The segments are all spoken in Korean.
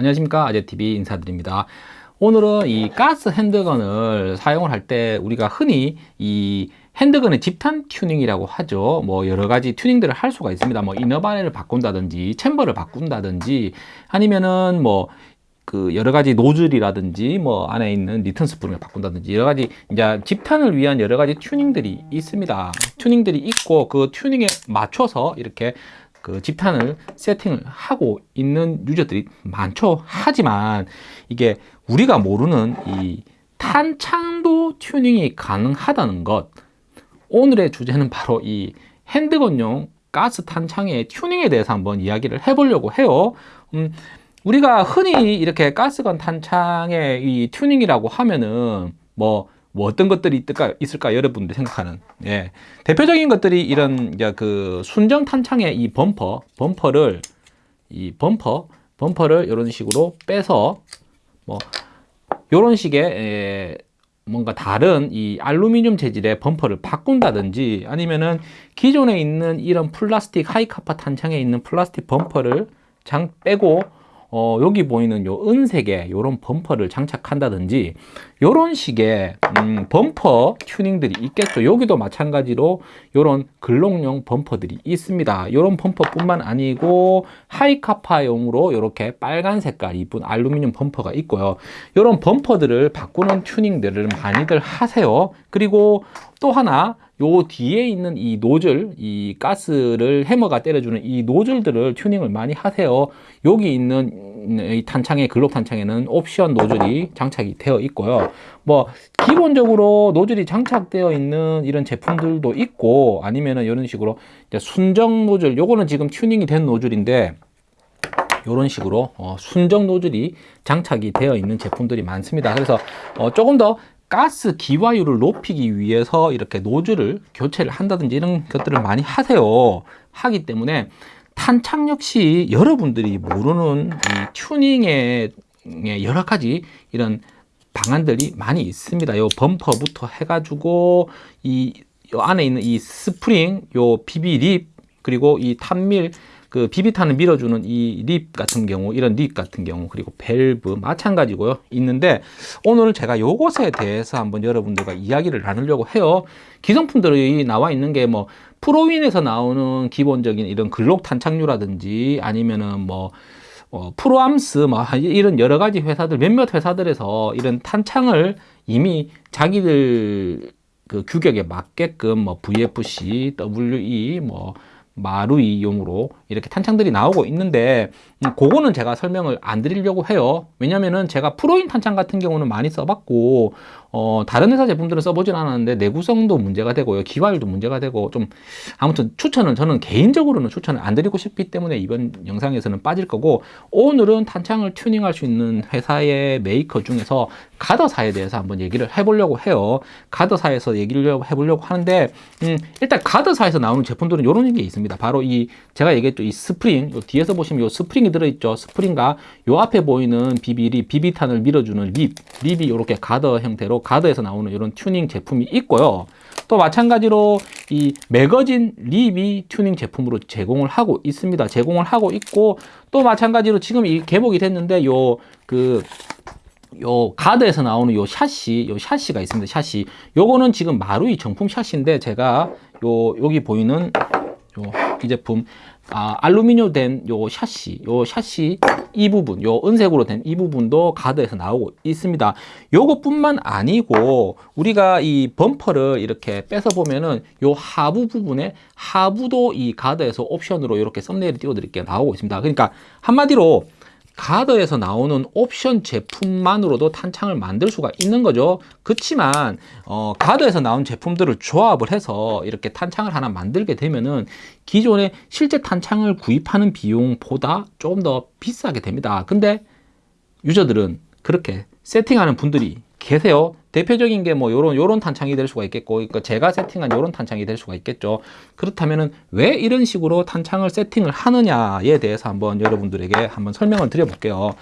안녕하십니까. 아재TV 인사드립니다. 오늘은 이 가스 handgun을 사용을 할 때 우리가 흔히 이 handgun의 집탄 튜닝이라고 하죠. 뭐 여러 가지 튜닝들을 할 수가 있습니다. 뭐 inner barrel을 바꾼다든지 chamber를 바꾼다든지 아니면은 뭐그 여러 가지 노즐이라든지 뭐 안에 있는 리턴 스프링을 바꾼다든지 여러 가지 이제 집탄을 위한 여러 가지 튜닝들이 있습니다. 튜닝들이 있고 그 튜닝에 맞춰서 이렇게 그 집탄을 세팅을 하고 있는 유저들이 많죠. 하지만 이게 우리가 모르는 이 탄창도 튜닝이 가능하다는 것. 오늘의 주제는 바로 이 핸드건용 가스 탄창의 튜닝에 대해서 한번 이야기를 해보려고 해요. 음, 우리가 흔히 이렇게 가스건 탄창의 이 튜닝이라고 하면은 뭐 뭐 어떤 것들이 있을까, 있을까 여러분들 생각하는 예. 대표적인 것들이 이런 이제 그 순정 탄창의 이 범퍼 범퍼를 이 범퍼 범퍼를 이런 식으로 빼서 뭐 이런 식의 예, 뭔가 다른 이 알루미늄 재질의 범퍼를 바꾼다든지 아니면은 기존에 있는 이런 플라스틱 하이카파 탄창에 있는 플라스틱 범퍼를 장 빼고 어, 여기 보이는 요 은색의 요런 범퍼를 장착한다든지 요런 식의 음, 범퍼 튜닝들이 있겠죠. 여기도 마찬가지로 요런 글록용 범퍼들이 있습니다. 요런 범퍼뿐만 아니고 하이카파용으로 이렇게 빨간 색깔 이쁜 알루미늄 범퍼가 있고요. 요런 범퍼들을 바꾸는 튜닝들을 많이들 하세요. 그리고 또 하나 요 뒤에 있는 이 노즐 이 가스를 해머가 때려주는 이 노즐들을 튜닝을 많이 하세요. 여기 있는 이 탄창의 글록 탄창에는 옵션 노즐이 장착이 되어 있고요. 뭐 기본적으로 노즐이 장착되어 있는 이런 제품들도 있고 아니면은 이런 식으로 순정 노즐 요거는 지금 튜닝이 된 노즐인데 이런 식으로 어, 순정 노즐이 장착이 되어 있는 제품들이 많습니다. 그래서 어, 조금 더 가스 기화율을 높이기 위해서 이렇게 노즐을 교체를 한다든지 이런 것들을 많이 하세요. 하기 때문에 탄창 역시 여러분들이 모르는 이 튜닝의 여러 가지 이런 방안들이 많이 있습니다. 요 범퍼부터 해가지고 이 안에 있는 이 스프링 요 BB lip 그리고 이 탄밀 그 비비탄을 밀어주는 이 lip 같은 경우 이런 lip 같은 경우 그리고 밸브 마찬가지고요. 있는데 오늘 제가 요것에 대해서 한번 여러분들과 이야기를 나누려고 해요. 기성품들이 나와 있는 게 뭐 프로윈에서 나오는 기본적인 이런 글록 탄착류라든지 아니면은 뭐 어, 프로암스 뭐 이런 여러 가지 회사들 몇몇 회사들에서 이런 탄창을 이미 자기들 그 규격에 맞게끔 뭐 VFC, WE 뭐 마루이용으로 이렇게 탄창들이 나오고 있는데 음, 그거는 제가 설명을 안 드리려고 해요. 왜냐면은 제가 프로인 탄창 같은 경우는 많이 써봤고 어, 다른 회사 제품들은 써보진 않았는데 내구성도 문제가 되고요. 기화율도 문제가 되고 좀 아무튼 추천은 저는 개인적으로는 추천을 안 드리고 싶기 때문에 이번 영상에서는 빠질 거고 오늘은 탄창을 튜닝할 수 있는 회사의 메이커 중에서 가더사에 대해서 한번 얘기를 해보려고 해요. 가더사에서 얘기를 해보려고 하는데 음, 일단 가더사에서 나오는 제품들은 이런 게 있습니다. 바로 이 제가 얘기했죠 이 스프링 요 뒤에서 보시면 이 스프링이 들어있죠 스프링과 요 앞에 보이는 BB lip 비비탄을 밀어주는 lip lip이 이렇게 가더 형태로 가더에서 나오는 이런 튜닝 제품이 있고요. 또 마찬가지로 이 magazine lip이 튜닝 제품으로 제공을 하고 있습니다. 제공을 하고 있고 또 마찬가지로 지금 이 개복이 됐는데 요그 요 가더에서 나오는 요 샤시, 요 샤시가 있습니다. 샤시. 요거는 지금 마루이 정품 샤시인데 제가 요 여기 보이는 요 이 제품 아, 알루미늄 된 요 샤시, 요 샤시 이 부분, 요 은색으로 된 이 부분도 가드에서 나오고 있습니다. 요것뿐만 아니고 우리가 이 범퍼를 이렇게 빼서 보면은 요 하부 부분에 하부도 이 가드에서 옵션으로 이렇게 썸네일을 띄워 드릴게요. 나오고 있습니다. 그러니까 한마디로 가드에서 나오는 옵션 제품만으로도 탄창을 만들 수가 있는 거죠. 그렇지만 어, 가드에서 나온 제품들을 조합을 해서 이렇게 탄창을 하나 만들게 되면은 기존의 실제 탄창을 구입하는 비용보다 조금 더 비싸게 됩니다. 근데 유저들은 그렇게 세팅하는 분들이 계세요. 대표적인 게 뭐 요런 요런 탄창이 될 수가 있겠고 그러니까 제가 세팅한 요런 탄창이 될 수가 있겠죠. 그렇다면은 왜 이런 식으로 탄창을 세팅을 하느냐에 대해서 한번 여러분들에게 한번 설명을 드려 볼게요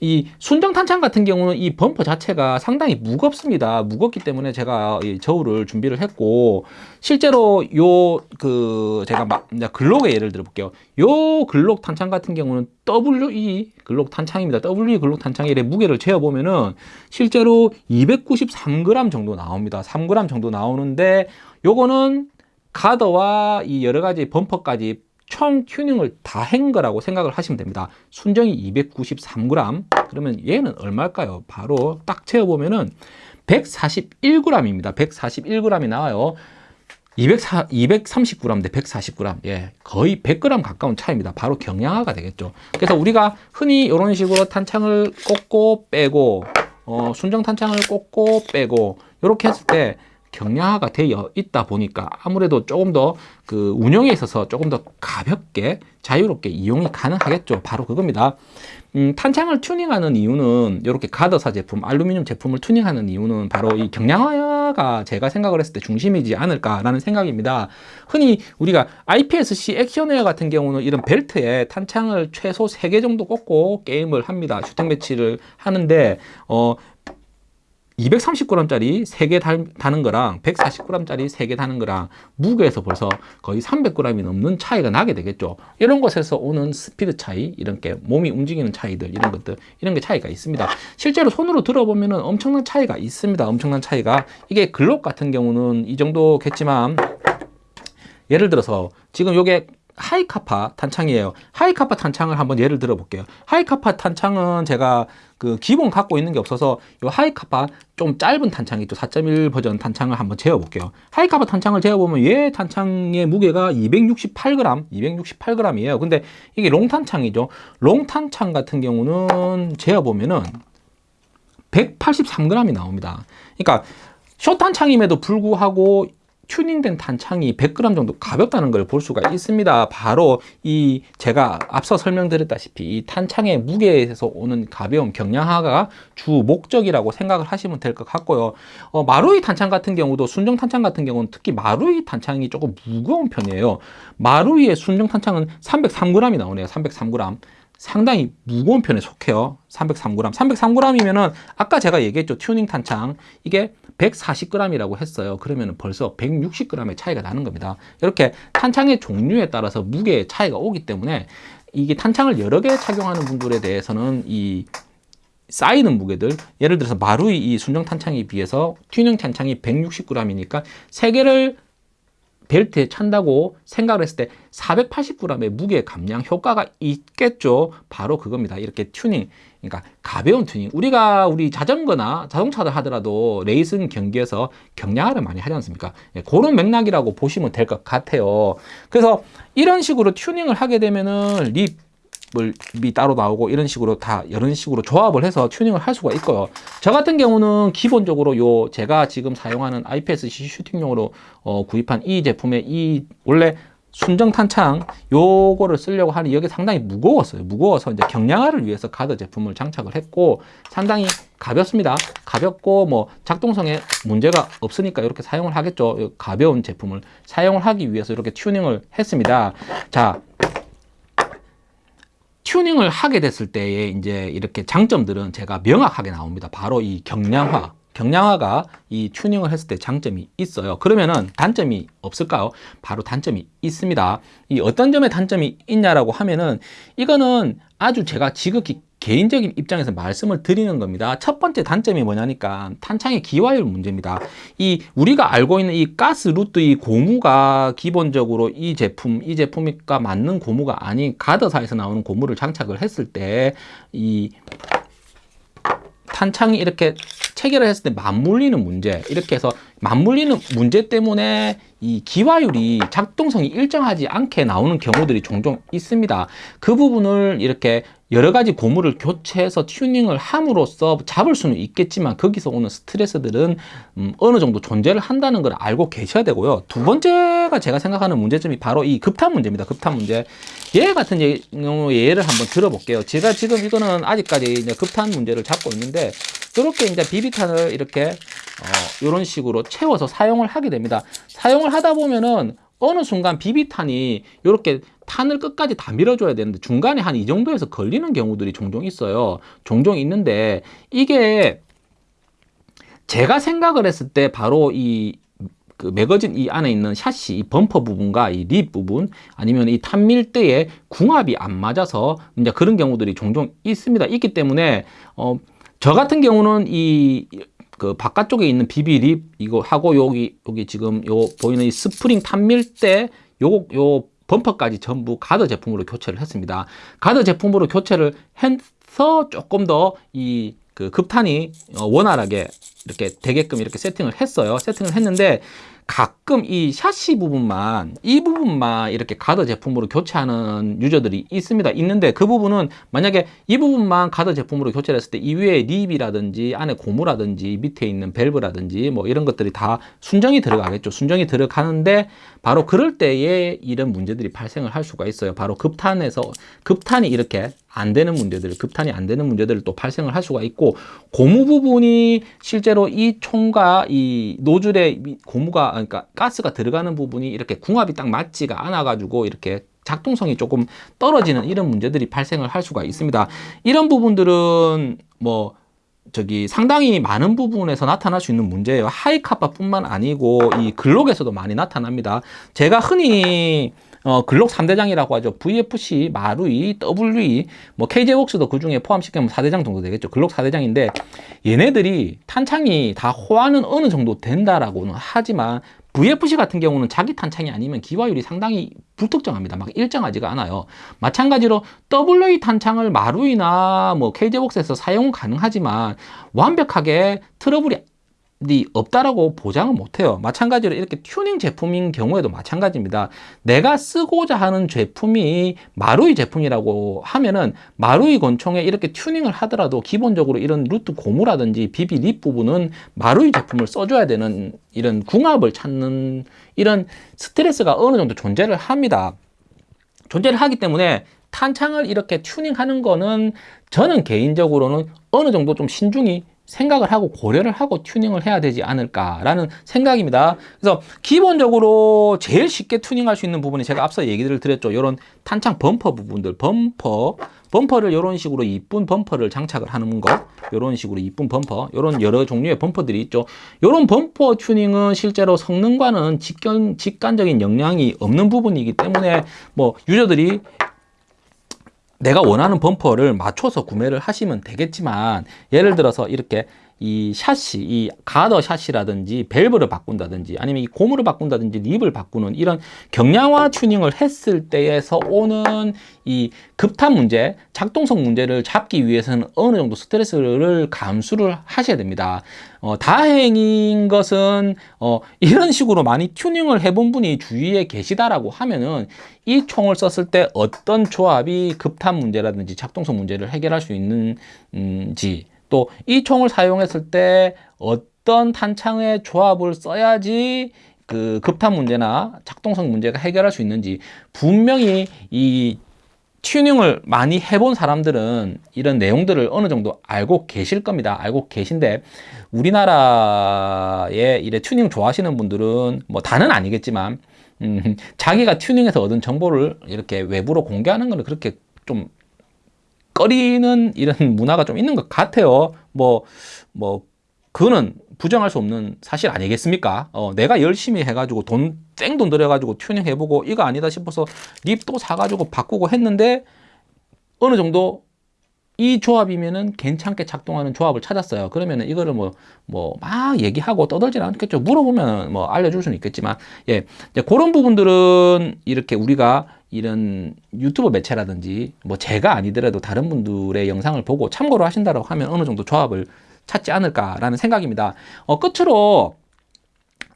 이 순정 탄창 같은 경우는 이 범퍼 자체가 상당히 무겁습니다. 무겁기 때문에 제가 이 저울을 준비를 했고 실제로 요 그 제가 막 글록의 예를 들어 볼게요. 요 글록 탄창 같은 경우는 WE 글록 탄창입니다. WE 글록 탄창의 무게를 재어 보면은 실제로 293g 정도 나옵니다. 3g 정도 나오는데 요거는 가더와 이 여러 가지 범퍼까지 총 튜닝을 다 한 거라고 생각을 하시면 됩니다. 순정이 293g. 그러면 얘는 얼마일까요? 바로 딱 재어보면은 141g입니다. 141g이 나와요. 204, 230g 대 140g. 예, 거의 100g 가까운 차이입니다. 바로 경량화가 되겠죠. 그래서 우리가 흔히 이런 식으로 탄창을 꽂고 빼고, 어, 순정 탄창을 꽂고 빼고, 이렇게 했을 때 경량화가 되어 있다 보니까 아무래도 조금 더 그 운영에 있어서 조금 더 가볍게 자유롭게 이용이 가능하겠죠. 바로 그겁니다. 음, 탄창을 튜닝하는 이유는 이렇게 가더사 제품, 알루미늄 제품을 튜닝하는 이유는 바로 이 경량화가 제가 생각을 했을 때 중심이지 않을까라는 생각입니다. 흔히 우리가 IPSC 액션웨어 같은 경우는 이런 벨트에 탄창을 최소 3개 정도 꽂고 게임을 합니다. 슈팅 매치를 하는데 어 230g짜리 3개 다는 거랑 140g짜리 3개 다는 거랑 무게에서 벌써 거의 300g이 넘는 차이가 나게 되겠죠. 이런 것에서 오는 스피드 차이, 이런 게 몸이 움직이는 차이들, 이런 것들, 이런 게 차이가 있습니다. 실제로 손으로 들어보면 엄청난 차이가 있습니다. 엄청난 차이가. 이게 글록 같은 경우는 이 정도겠지만 예를 들어서 지금 요게 하이카파 탄창이에요. 하이카파 탄창을 한번 예를 들어 볼게요. 하이카파 탄창은 제가 그 기본 갖고 있는 게 없어서 이 하이카파 좀 짧은 탄창이 있죠. 4.1 버전 탄창을 한번 재어 볼게요. 하이카파 탄창을 재어 보면 얘 탄창의 무게가 268g, 268g이에요. 근데 이게 long 탄창이죠. long 탄창 같은 경우는 재어 보면은 183g이 나옵니다. 그러니까 숏 탄창임에도 불구하고 튜닝된 탄창이 100g 정도 가볍다는 걸 볼 수가 있습니다. 바로 이 제가 앞서 설명드렸다시피 이 탄창의 무게에서 오는 가벼운 경량화가 주 목적이라고 생각을 하시면 될 것 같고요. 어, 마루이 탄창 같은 경우도 순정 탄창 같은 경우는 특히 마루이 탄창이 조금 무거운 편이에요. 마루이의 순정 탄창은 303g이 나오네요. 303g. 상당히 무거운 편에 속해요. 303g. 303g이면 은 아까 제가 얘기했죠. 튜닝 탄창. 이게 140g이라고 했어요. 그러면 벌써 160g의 차이가 나는 겁니다. 이렇게 탄창의 종류에 따라서 무게의 차이가 오기 때문에 이게 탄창을 여러 개 착용하는 분들에 대해서는 이 쌓이는 무게들 예를 들어서 마루이 이 순정 탄창에 비해서 튜닝 탄창이 160g이니까 세 개를 벨트에 찬다고 생각을 했을 때 480g의 무게 감량 효과가 있겠죠. 바로 그겁니다. 이렇게 튜닝, 그러니까 가벼운 튜닝. 우리가 우리 자전거나 자동차를 하더라도 레이싱 경기에서 경량화를 많이 하지 않습니까? 예, 그런 맥락이라고 보시면 될 것 같아요. 그래서 이런 식으로 튜닝을 하게 되면은 립 이 따로 나오고 이런 식으로 다 이런 식으로 조합을 해서 튜닝을 할 수가 있고요. 저 같은 경우는 기본적으로 요 제가 지금 사용하는 IPS-C 슈팅용으로 어, 구입한 이 제품의 이 원래 순정 탄창 요거를 쓰려고 하니 여기 상당히 무거웠어요. 무거워서 이제 경량화를 위해서 가드 제품을 장착을 했고 상당히 가볍습니다. 가볍고 뭐 작동성에 문제가 없으니까 이렇게 사용을 하겠죠. 가벼운 제품을 사용을 하기 위해서 이렇게 튜닝을 했습니다. 자, 튜닝을 하게 됐을 때에 이제 이렇게 장점들은 제가 명확하게 나옵니다. 바로 이 경량화. 경량화가 이 튜닝을 했을 때 장점이 있어요. 그러면은 단점이 없을까요? 바로 단점이 있습니다. 이 어떤 점에 단점이 있냐라고 하면은 이거는 아주 제가 지극히 개인적인 입장에서 말씀을 드리는 겁니다. 첫 번째 단점이 뭐냐니까 탄창의 기화율 문제입니다. 이 우리가 알고 있는 이 가스 루트 이 고무가 기본적으로 이 제품 이 제품과 맞는 고무가 아닌 가더사에서 나오는 고무를 장착을 했을 때 이 탄창이 이렇게 체결을 했을 때 맞물리는 문제 이렇게 해서 맞물리는 문제 때문에 이 기화율이 작동성이 일정하지 않게 나오는 경우들이 종종 있습니다. 그 부분을 이렇게 여러 가지 고무를 교체해서 튜닝을 함으로써 잡을 수는 있겠지만 거기서 오는 스트레스들은 음, 어느 정도 존재를 한다는 걸 알고 계셔야 되고요. 두 번째가 제가 생각하는 문제점이 바로 이 급탄 문제입니다. 급탄 문제. 얘 같은 경우 예를 한번 들어볼게요. 제가 지금 이거는 아직까지 급탄 문제를 잡고 있는데 이렇게 이제 비비탄을 이렇게 어, 이런 식으로 채워서 사용을 하게 됩니다. 사용을 하다 보면은 어느 순간 비비탄이 이렇게 탄을 끝까지 다 밀어줘야 되는데 중간에 한 이 정도에서 걸리는 경우들이 종종 있어요. 종종 있는데 이게 제가 생각을 했을 때 바로 이 그 매거진 이 안에 있는 샷시, 이 범퍼 부분과 이 lip 부분 아니면 이 탄밀대의 궁합이 안 맞아서 이제 그런 경우들이 종종 있습니다. 있기 때문에 어, 저 같은 경우는 이 그 바깥쪽에 있는 BB lip 이거 하고 여기 여기 지금 요 보이는 이 스프링 탄밀대 요거 요 범퍼까지 전부 가드 제품으로 교체를 했습니다. 가드 제품으로 교체를 해서 조금 더이 그 급탄이 어, 원활하게 이렇게 되게끔 이렇게 세팅을 했어요. 세팅을 했는데 가끔 이 샤시 부분만 이 부분만 이렇게 가드 제품으로 교체하는 유저들이 있습니다. 있는데 그 부분은 만약에 이 부분만 가드 제품으로 교체를 했을 때 이 위에 lip이라든지 안에 고무라든지 밑에 있는 밸브라든지 뭐 이런 것들이 다 순정이 들어가겠죠. 순정이 들어가는데 바로 그럴 때에 이런 문제들이 발생을 할 수가 있어요. 바로 급탄에서 급탄이 이렇게 안 되는 문제들, 급탄이 안 되는 문제들을 또 발생을 할 수가 있고 고무 부분이 실제로 이 총과 이 노즐에 고무가 그러니까 가스가 들어가는 부분이 이렇게 궁합이 딱 맞지가 않아 가지고 이렇게 작동성이 조금 떨어지는 이런 문제들이 발생을 할 수가 있습니다. 이런 부분들은 뭐 저기 상당히 많은 부분에서 나타날 수 있는 문제예요. 하이카파뿐만 아니고 이 글록에서도 많이 나타납니다. 제가 흔히 어, 글록 3대장이라고 하죠. VFC, 마루이, WE, 뭐 KJ웍스도 그 중에 포함시키면 4대장 정도 되겠죠. 글록 4대장인데 얘네들이 탄창이 다 호환은 어느 정도 된다라고는 하지만 VFC 같은 경우는 자기 탄창이 아니면 기화율이 상당히 불특정합니다. 막 일정하지가 않아요. 마찬가지로 WE 탄창을 마루이나 뭐 KJ웍스에서 사용은 가능하지만 완벽하게 트러블이 없다라고 보장은 못해요. 마찬가지로 이렇게 튜닝 제품인 경우에도 마찬가지입니다. 내가 쓰고자 하는 제품이 마루이 제품이라고 하면은 마루이 권총에 이렇게 튜닝을 하더라도 기본적으로 이런 루트 고무라든지 BB lip 부분은 마루이 제품을 써줘야 되는 이런 궁합을 찾는 이런 스트레스가 어느 정도 존재를 합니다. 존재를 하기 때문에 탄창을 이렇게 튜닝하는 거는 저는 개인적으로는 어느 정도 좀 신중히 생각을 하고 고려를 하고 튜닝을 해야 되지 않을까라는 생각입니다. 그래서 기본적으로 제일 쉽게 튜닝할 수 있는 부분이 제가 앞서 얘기를 드렸죠. 이런 탄창 범퍼 부분들, 범퍼, 범퍼를 이런 식으로 이쁜 범퍼를 장착을 하는 거, 이런 식으로 이쁜 범퍼, 이런 여러 종류의 범퍼들이 있죠. 이런 범퍼 튜닝은 실제로 성능과는 직견, 직관적인 영향이 없는 부분이기 때문에 뭐 유저들이 내가 원하는 범퍼를 맞춰서 구매를 하시면 되겠지만 예를 들어서 이렇게 이 샷시, 이 가더 샷시라든지 밸브를 바꾼다든지 아니면 이 고무를 바꾼다든지 립을 바꾸는 이런 경량화 튜닝을 했을 때에서 오는 이 급탄 문제, 작동성 문제를 잡기 위해서는 어느 정도 스트레스를 감수를 하셔야 됩니다. 어, 다행인 것은 어, 이런 식으로 많이 튜닝을 해본 분이 주위에 계시다라고 하면은 이 총을 썼을 때 어떤 조합이 급탄 문제라든지 작동성 문제를 해결할 수 있는지 또 이 총을 사용했을 때 어떤 탄창의 조합을 써야지 그 급탄 문제나 작동성 문제가 해결할 수 있는지 분명히 이 튜닝을 많이 해본 사람들은 이런 내용들을 어느 정도 알고 계실 겁니다. 알고 계신데 우리나라에 이래 튜닝 좋아하시는 분들은 뭐 다는 아니겠지만 음, 자기가 튜닝해서 얻은 정보를 이렇게 외부로 공개하는 것은 그렇게 좀 꺼리는 이런 문화가 좀 있는 것 같아요. 뭐, 뭐, 그거는 부정할 수 없는 사실 아니겠습니까? 어, 내가 열심히 해가지고 돈, 생돈 들여가지고 튜닝 해보고 이거 아니다 싶어서 lip 또 사가지고 바꾸고 했는데 어느 정도 이 조합이면은 괜찮게 작동하는 조합을 찾았어요. 그러면은 이거를 뭐, 뭐, 막 얘기하고 떠들지는 않겠죠. 물어보면 뭐 알려줄 수는 있겠지만, 예. 이제 그런 부분들은 이렇게 우리가 이런 유튜브 매체라든지 뭐 제가 아니더라도 다른 분들의 영상을 보고 참고로 하신다고 하면 어느 정도 조합을 찾지 않을까라는 생각입니다. 어, 끝으로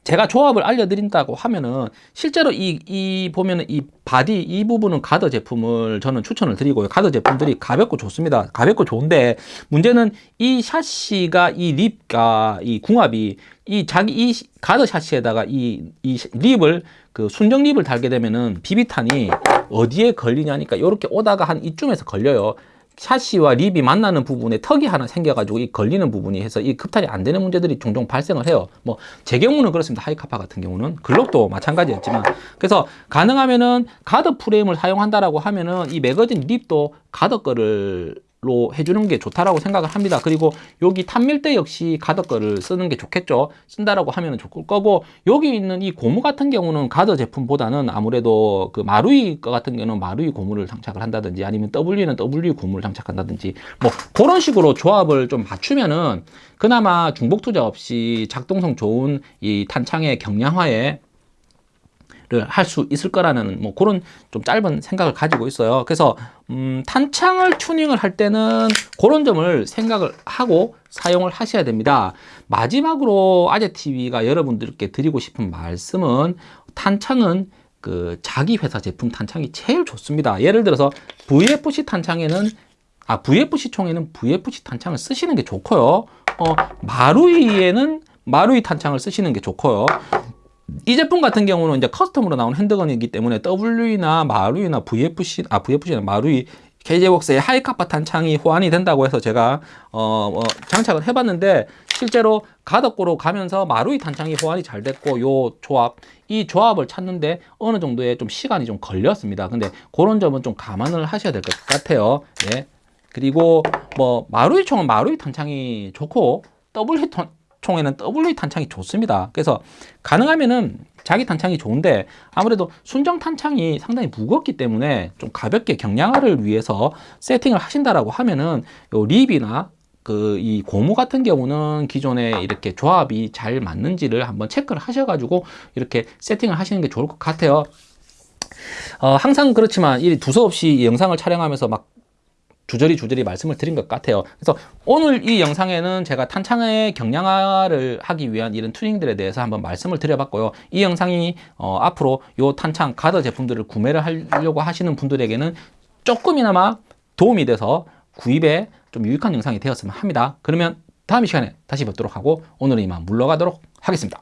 제가 조합을 알려드린다고 하면은 실제로 이, 이 보면은 이 바디 이 부분은 가드 제품을 저는 추천을 드리고요. 가드 제품들이 가볍고 좋습니다. 가볍고 좋은데 문제는 이 샤시가 이 lip과 이 궁합이 이 자기 이 가드 샤시에다가 이, 이 lip을 그 순정 lip을 달게 되면은 비비탄이 어디에 걸리냐니까 이렇게 오다가 한 이쯤에서 걸려요. 샤시와 lip이 만나는 부분에 턱이 하나 생겨가지고 이 걸리는 부분이 해서 이 급탄이 안 되는 문제들이 종종 발생을 해요. 뭐 제 경우는 그렇습니다. 하이카파 같은 경우는 글록도 마찬가지였지만 그래서 가능하면은 가드 프레임을 사용한다라고 하면은 이 매거진 lip도 가드 거를 로 해주는 게 좋다라고 생각을 합니다. 그리고 여기 탄밀대 역시 가드 거를 쓰는 게 좋겠죠. 쓴다라고 하면 좋을 거고 여기 있는 이 고무 같은 경우는 가드 제품보다는 아무래도 그 마루이 거 같은 경우는 마루이 고무를 장착을 한다든지 아니면 W는 W 고무를 장착한다든지 뭐 그런 식으로 조합을 좀 맞추면은 그나마 중복 투자 없이 작동성 좋은 이 탄창의 경량화에 할 수 있을 거라는 뭐 그런 좀 짧은 생각을 가지고 있어요. 그래서 음, 탄창을 튜닝을 할 때는 그런 점을 생각을 하고 사용을 하셔야 됩니다. 마지막으로 아재 TV가 여러분들께 드리고 싶은 말씀은 탄창은 그 자기 회사 제품 탄창이 제일 좋습니다. 예를 들어서 VFC 탄창에는 아 VFC 총에는 VFC 탄창을 쓰시는 게 좋고요. 어, 마루이에는 마루이 탄창을 쓰시는 게 좋고요. 이 제품 같은 경우는 이제 custom으로 나온 handgun이기 때문에 W나 마루이나 VFC, 아 VFC나 마루이 KJ웍스의 하이카파 탄창이 호환이 된다고 해서 제가 어, 어, 장착을 해봤는데 실제로 가드 거로 가면서 마루이 탄창이 호환이 잘 됐고 요 조합 이 조합을 찾는데 어느 정도의 좀 시간이 좀 걸렸습니다. 근데 그런 점은 좀 감안을 하셔야 될 것 같아요. 예. 그리고 뭐 마루이 총은 마루이 탄창이 좋고 W 총에는 W 탄창이 좋습니다. 그래서 가능하면은 자기 탄창이 좋은데 아무래도 순정 탄창이 상당히 무겁기 때문에 좀 가볍게 경량화를 위해서 세팅을 하신다라고 하면은 요 립이나 그 이 고무 같은 경우는 기존에 이렇게 조합이 잘 맞는지를 한번 체크를 하셔가지고 이렇게 세팅을 하시는 게 좋을 것 같아요. 어, 항상 그렇지만 이 두서없이 이 영상을 촬영하면서 막 주저리 주저리 말씀을 드린 것 같아요. 그래서 오늘 이 영상에는 제가 탄창의 경량화를 하기 위한 이런 튜닝들에 대해서 한번 말씀을 드려봤고요. 이 영상이 어, 앞으로 이 탄창 가드 제품들을 구매를 하려고 하시는 분들에게는 조금이나마 도움이 돼서 구입에 좀 유익한 영상이 되었으면 합니다. 그러면 다음 시간에 다시 뵙도록 하고 오늘은 이만 물러가도록 하겠습니다.